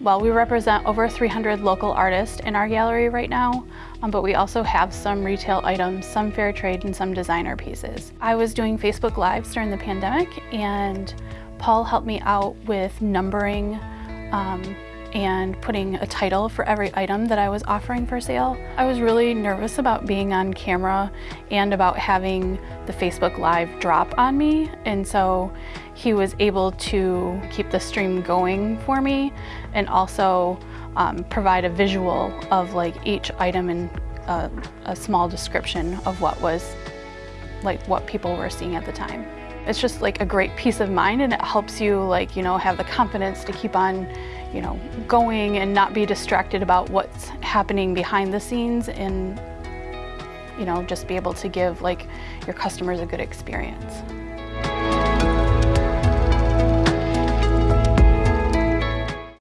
Well, we represent over 300 local artists in our gallery right now, um, but we also have some retail items, some fair trade, and some designer pieces. I was doing Facebook Lives during the pandemic, and Paul helped me out with numbering um, and putting a title for every item that I was offering for sale. I was really nervous about being on camera and about having the Facebook Live drop on me and so he was able to keep the stream going for me and also um, provide a visual of like each item and a, a small description of what was like what people were seeing at the time. It's just like a great peace of mind and it helps you like, you know, have the confidence to keep on you know, going and not be distracted about what's happening behind the scenes and, you know, just be able to give like your customers a good experience.